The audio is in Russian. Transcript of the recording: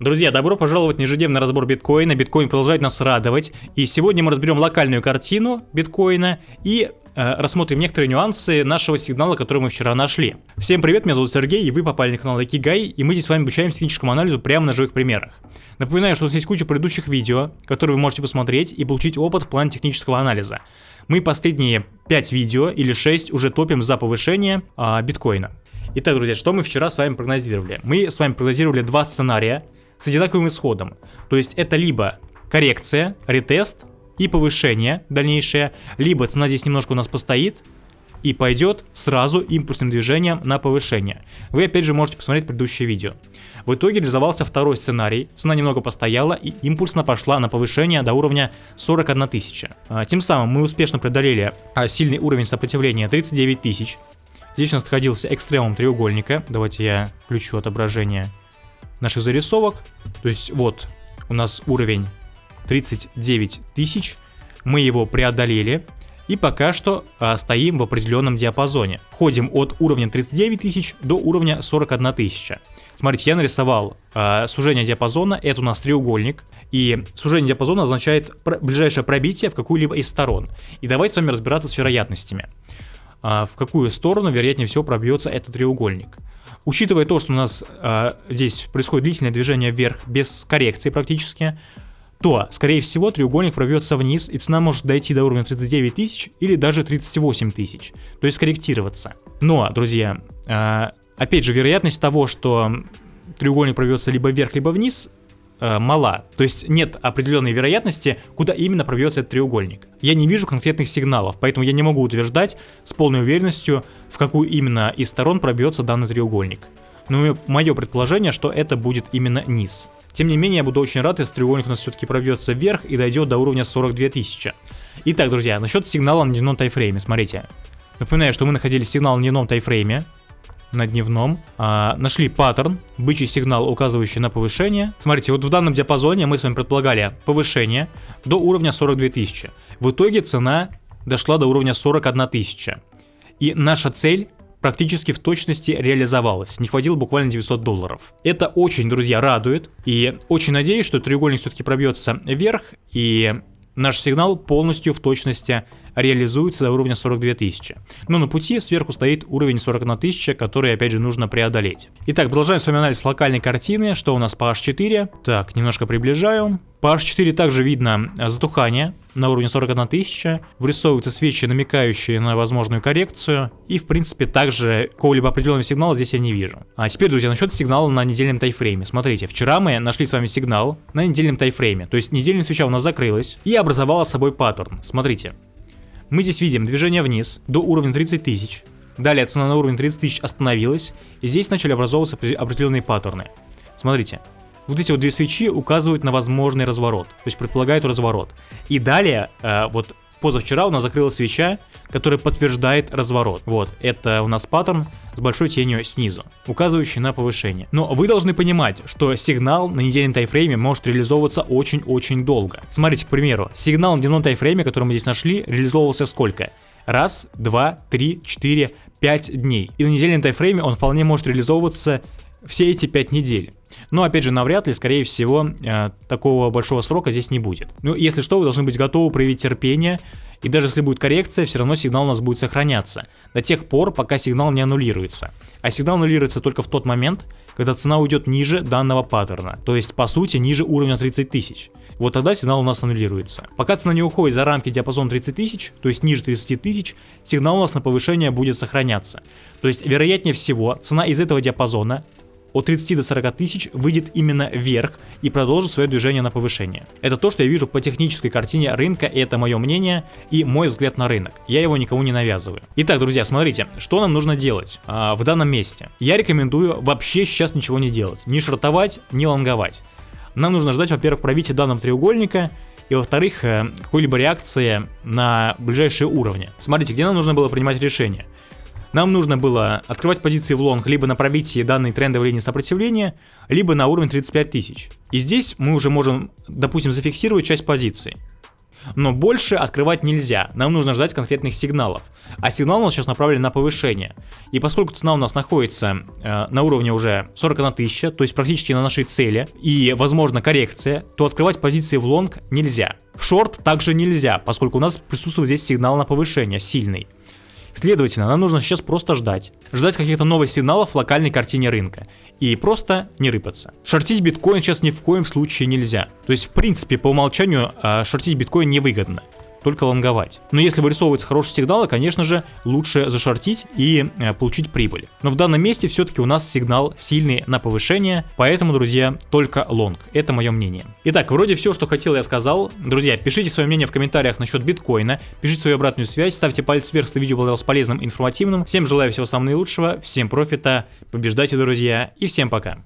Друзья, добро пожаловать на ежедневный разбор биткоина. Биткоин продолжает нас радовать. И сегодня мы разберем локальную картину биткоина и э, рассмотрим некоторые нюансы нашего сигнала, который мы вчера нашли. Всем привет, меня зовут Сергей, и вы попали на канал Экигай, и мы здесь с вами обучаем техническому анализу прямо на живых примерах. Напоминаю, что у нас есть куча предыдущих видео, которые вы можете посмотреть и получить опыт в плане технического анализа. Мы последние 5 видео или 6 уже топим за повышение э, биткоина. Итак, друзья, что мы вчера с вами прогнозировали? Мы с вами прогнозировали два сценария с одинаковым исходом. То есть это либо коррекция, ретест и повышение дальнейшее, либо цена здесь немножко у нас постоит и пойдет сразу импульсным движением на повышение. Вы опять же можете посмотреть предыдущее видео. В итоге реализовался второй сценарий, цена немного постояла и импульсно пошла на повышение до уровня 41 тысяча. А, тем самым мы успешно преодолели а, сильный уровень сопротивления 39 тысяч. Здесь у нас находился экстремум треугольника. Давайте я включу отображение наших зарисовок. То есть вот у нас уровень 39 тысяч, мы его преодолели и пока что а, стоим в определенном диапазоне. Ходим от уровня 39 тысяч до уровня 41 тысяча. Смотрите, я нарисовал а, сужение диапазона, это у нас треугольник, и сужение диапазона означает ближайшее пробитие в какую-либо из сторон. И давайте с вами разбираться с вероятностями. А, в какую сторону, вероятнее всего, пробьется этот треугольник. Учитывая то, что у нас э, здесь происходит длительное движение вверх без коррекции практически, то, скорее всего, треугольник пробьется вниз, и цена может дойти до уровня 39 тысяч или даже 38 тысяч, то есть корректироваться. Но, друзья, э, опять же, вероятность того, что треугольник пробьется либо вверх, либо вниз, э, мала. То есть нет определенной вероятности, куда именно пробьется этот треугольник. Я не вижу конкретных сигналов, поэтому я не могу утверждать с полной уверенностью, в какую именно из сторон пробьется данный треугольник. Но мое предположение, что это будет именно низ. Тем не менее, я буду очень рад, если треугольник у нас все-таки пробьется вверх и дойдет до уровня 42 тысячи. Итак, друзья, насчет сигнала на дневном тайфрейме, смотрите. Напоминаю, что мы находили сигнал на дневном тайфрейме, на дневном, а, нашли паттерн, бычий сигнал, указывающий на повышение. Смотрите, вот в данном диапазоне мы с вами предполагали повышение до уровня 42 тысячи. В итоге цена дошла до уровня 41 тысяча. И наша цель практически в точности реализовалась. Не хватило буквально 900 долларов. Это очень, друзья, радует. И очень надеюсь, что треугольник все-таки пробьется вверх. И наш сигнал полностью в точности реализуется до уровня 42 тысячи. Но на пути сверху стоит уровень 41 тысяча, который опять же нужно преодолеть. Итак, продолжаем с вами анализ локальной картины. Что у нас по H4? Так, немножко приближаю. По H4 также видно затухание на уровне 41 тысяча, вырисовываются свечи, намекающие на возможную коррекцию, и в принципе также какого-либо определенного сигнала здесь я не вижу. А теперь, друзья, насчет сигнала на недельном тайфрейме. Смотрите, вчера мы нашли с вами сигнал на недельном тайфрейме, то есть недельная свеча у нас закрылась и образовала собой паттерн. Смотрите, мы здесь видим движение вниз до уровня 30 тысяч. Далее цена на уровне 30 тысяч остановилась, и здесь начали образовываться определенные паттерны. Смотрите, вот эти вот две свечи указывают на возможный разворот, то есть предполагают разворот. И далее, э, вот позавчера у нас закрылась свеча, которая подтверждает разворот. Вот, это у нас паттерн с большой тенью снизу, указывающий на повышение. Но вы должны понимать, что сигнал на недельном тайфрейме может реализовываться очень-очень долго. Смотрите, к примеру, сигнал на дневном тайфрейме, который мы здесь нашли, реализовывался сколько? Раз, два, три, четыре, пять дней. И на недельном тайфрейме он вполне может реализовываться все эти 5 недель. Но опять же, навряд ли, скорее всего, э, такого большого срока здесь не будет. Ну, если что, вы должны быть готовы проявить терпение, и даже если будет коррекция, все равно сигнал у нас будет сохраняться. До тех пор, пока сигнал не аннулируется. А сигнал аннулируется только в тот момент, когда цена уйдет ниже данного паттерна. То есть, по сути, ниже уровня 30 тысяч. Вот тогда сигнал у нас аннулируется. Пока цена не уходит за рамки диапазона 30 тысяч, то есть ниже 30 тысяч, сигнал у нас на повышение будет сохраняться. То есть, вероятнее всего, цена из этого диапазона от 30 до 40 тысяч выйдет именно вверх и продолжит свое движение на повышение. Это то, что я вижу по технической картине рынка, и это мое мнение и мой взгляд на рынок. Я его никому не навязываю. Итак, друзья, смотрите, что нам нужно делать а, в данном месте. Я рекомендую вообще сейчас ничего не делать. Ни шортовать, ни лонговать. Нам нужно ждать, во-первых, пробития данного треугольника, и во-вторых, э, какой-либо реакции на ближайшие уровни. Смотрите, где нам нужно было принимать решение. Нам нужно было открывать позиции в лонг либо на пробитии данной трендовой линии сопротивления, либо на уровень 35 тысяч. И здесь мы уже можем, допустим, зафиксировать часть позиций. Но больше открывать нельзя, нам нужно ждать конкретных сигналов. А сигнал у нас сейчас направлен на повышение. И поскольку цена у нас находится э, на уровне уже 41 тысяча, то есть практически на нашей цели, и возможно коррекция, то открывать позиции в лонг нельзя. В шорт также нельзя, поскольку у нас присутствует здесь сигнал на повышение, сильный. Следовательно, нам нужно сейчас просто ждать. Ждать каких-то новых сигналов в локальной картине рынка. И просто не рыпаться. Шортить биткоин сейчас ни в коем случае нельзя. То есть, в принципе, по умолчанию э, шортить биткоин невыгодно только лонговать. Но если вырисовываются хорошие сигналы, конечно же, лучше зашортить и э, получить прибыль. Но в данном месте все-таки у нас сигнал сильный на повышение, поэтому, друзья, только лонг. Это мое мнение. Итак, вроде все, что хотел, я сказал. Друзья, пишите свое мнение в комментариях насчет биткоина, пишите свою обратную связь, ставьте палец вверх, если видео было полезным, информативным. Всем желаю всего самого наилучшего, всем профита, побеждайте, друзья, и всем пока.